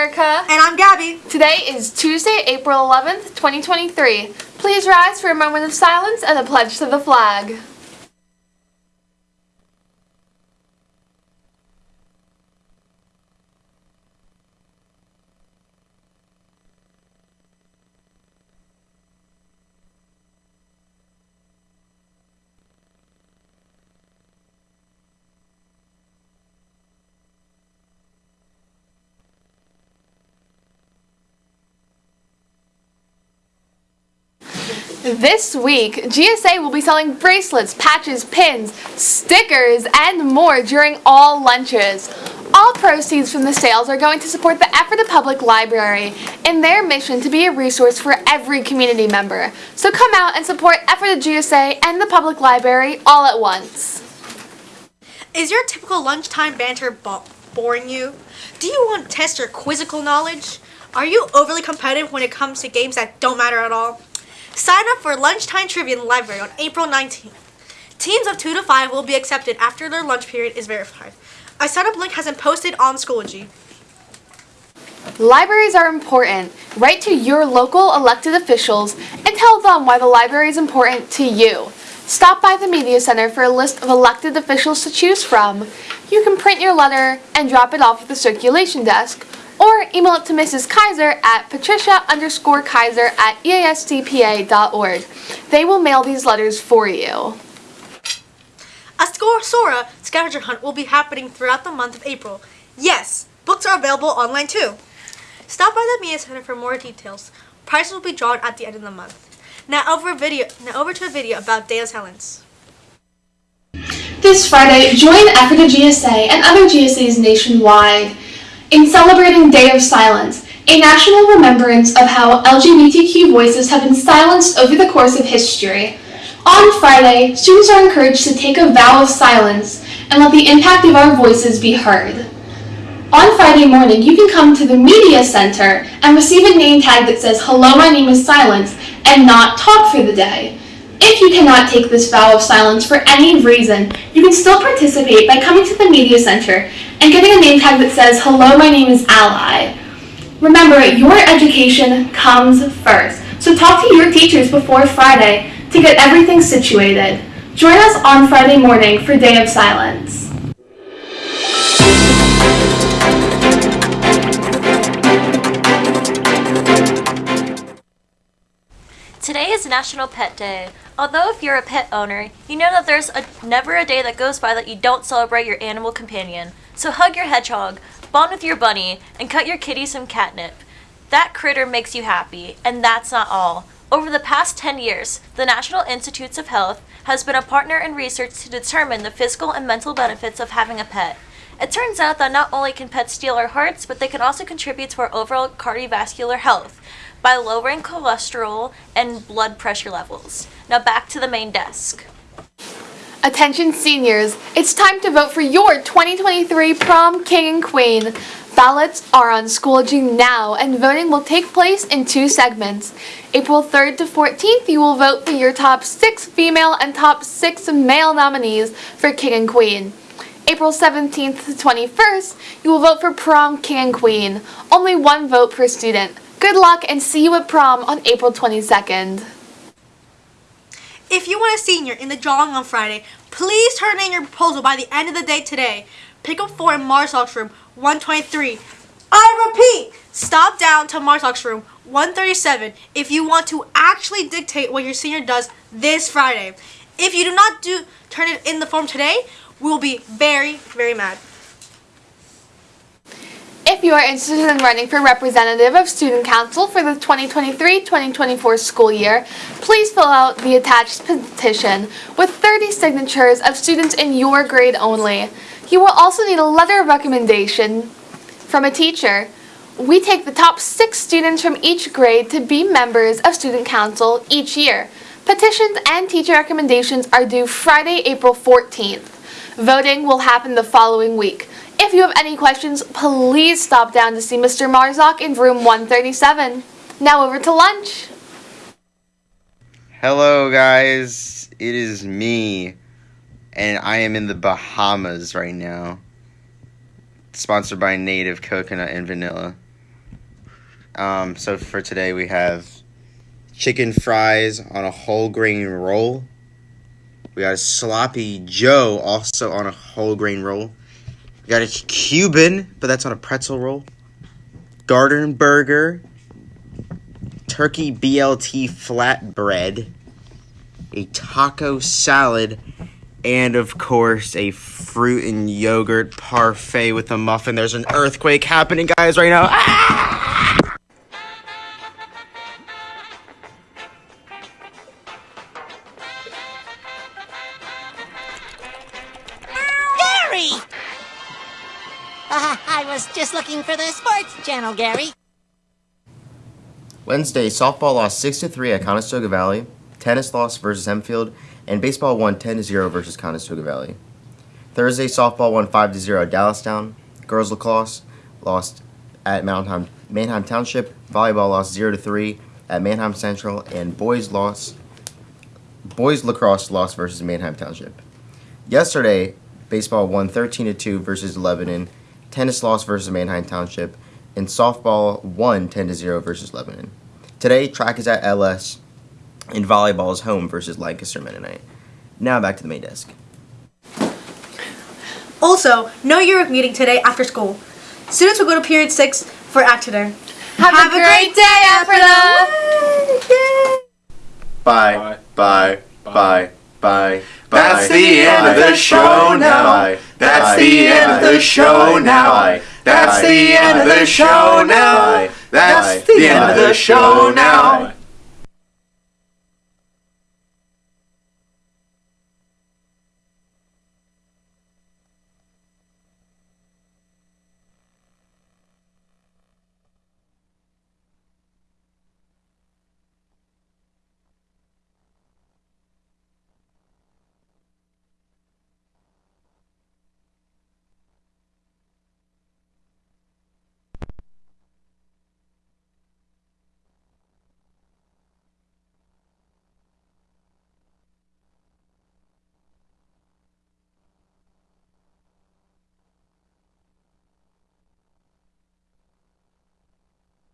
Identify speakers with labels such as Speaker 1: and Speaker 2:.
Speaker 1: Erica. And I'm Gabby.
Speaker 2: Today is Tuesday, April 11th, 2023. Please rise for a moment of silence and a pledge to the flag. This week, GSA will be selling bracelets, patches, pins, stickers, and more during all lunches. All proceeds from the sales are going to support the Ephrata Public Library in their mission to be a resource for every community member. So come out and support Ephrata GSA and the Public Library all at once.
Speaker 1: Is your typical lunchtime banter bo- boring you? Do you want to test your quizzical knowledge? Are you overly competitive when it comes to games that don't matter at all? Sign up for lunchtime trivia in the library on April 19th. Teams of 2 to 5 will be accepted after their lunch period is verified. A sign-up link has been posted on Schoology.
Speaker 2: Libraries are important. Write to your local elected officials and tell them why the library is important to you. Stop by the Media Center for a list of elected officials to choose from. You can print your letter and drop it off at the circulation desk or email it to Mrs. Kaiser at patricia underscore kaiser at eastpa.org. They will mail these letters for you.
Speaker 1: A Sora scavenger hunt will be happening throughout the month of April. Yes, books are available online too. Stop by the Media Center for more details. Prices will be drawn at the end of the month. Now over video now over to a video about Day of Silence.
Speaker 2: This Friday, join Ephrata GSA and other GSAs nationwide in celebrating Day of Silence, a national remembrance of how LGBTQ voices have been silenced over the course of history. On Friday, students are encouraged to take a vow of silence and let the impact of our voices be heard. On Friday morning, you can come to the Media Center and receive a name tag that says, Hello, my name is Silence, and not talk for the day. If you cannot take this vow of silence for any reason, you can still participate by coming to the Media Center and getting a name tag that says, Hello, my name is Ally. Remember, your education comes first, so talk to your teachers before Friday to get everything situated. Join us on Friday morning for Day of Silence.
Speaker 3: Today is National Pet Day. Although if you're a pet owner, you know that there's a, never a day that goes by that you don't celebrate your animal companion. So hug your hedgehog, bond with your bunny, and cut your kitty some catnip. That critter makes you happy, and that's not all. Over the past 10 years, the National Institutes of Health has been a partner in research to determine the physical and mental benefits of having a pet. It turns out that not only can pets steal our hearts, but they can also contribute to our overall cardiovascular health by lowering cholesterol and blood pressure levels. Now back to the main desk.
Speaker 2: Attention seniors, it's time to vote for your 2023 prom king and queen. Ballots are on Schoology now and voting will take place in two segments. April 3rd to 14th, you will vote for your top 6 female and top 6 male nominees for king and queen. April 17th to 21st, you will vote for prom king and queen. Only one vote per student. Good luck and see you at prom on April 22nd.
Speaker 1: If you want a senior in the drawing on Friday, please turn in your proposal by the end of the day today. Pick up four in Marsock's room 123. I repeat, stop down to Marsock's room 137 if you want to actually dictate what your senior does this Friday. If you do not do turn it in the form today, we will be very, very mad.
Speaker 2: If you are interested in running for representative of Student Council for the 2023-2024 school year, please fill out the attached petition with 30 signatures of students in your grade only. You will also need a letter of recommendation from a teacher. We take the top six students from each grade to be members of Student Council each year. Petitions and teacher recommendations are due Friday, April 14th. Voting will happen the following week. If you have any questions, please stop down to see Mr. Marzock in room 137. Now over to lunch.
Speaker 4: Hello, guys. It is me, and I am in the Bahamas right now. Sponsored by Native Coconut and Vanilla. Um, so for today we have chicken fries on a whole grain roll. We got a sloppy Joe also on a whole grain roll. Got a Cuban, but that's on a pretzel roll. Garden burger, turkey BLT flatbread, a taco salad, and of course a fruit and yogurt parfait with a muffin. There's an earthquake happening, guys, right now. Ah!
Speaker 5: Uh, I was just looking for the sports channel, Gary.
Speaker 6: Wednesday, softball lost 6 to 3 at Conestoga Valley, tennis lost versus Hempfield, and baseball won 10 to 0 versus Conestoga Valley. Thursday, softball won 5 to 0 at Dallastown. Girls lacrosse lost at Mannheim, Manheim Township. Volleyball lost 0 to 3 at Manheim Central, and boys lost boys lacrosse lost versus Manheim Township. Yesterday, baseball won 13 to 2 versus Lebanon. Tennis lost versus Manheim Township, and softball won 10 to 0 versus Lebanon. Today, track is at LS, and volleyball is home versus Lancaster Mennonite. Now back to the main desk.
Speaker 1: Also, no yearbook meeting today after school. Students will go to period six for Actidor.
Speaker 2: Have, a great day, Ephrata!
Speaker 6: Bye, bye, bye, bye.
Speaker 7: That's the end of the show now. That's the end of the show now. That's the end of the show now. That's the end of the show now.